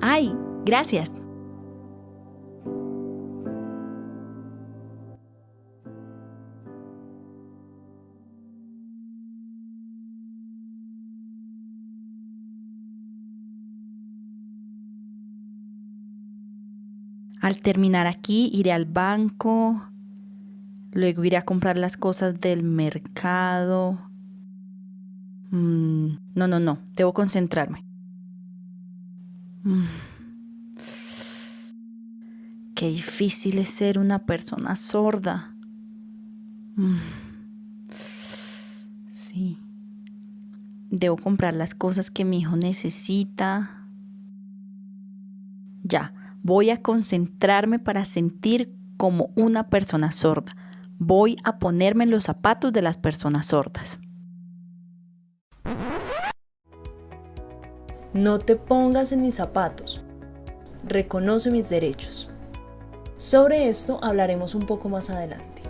¡Ay! Gracias. Al terminar aquí iré al banco, luego iré a comprar las cosas del mercado. Mm, no, no, no, debo concentrarme. Mm. Qué difícil es ser una persona sorda. Mm. Sí. Debo comprar las cosas que mi hijo necesita. Ya, voy a concentrarme para sentir como una persona sorda. Voy a ponerme en los zapatos de las personas sordas. No te pongas en mis zapatos. Reconoce mis derechos. Sobre esto hablaremos un poco más adelante.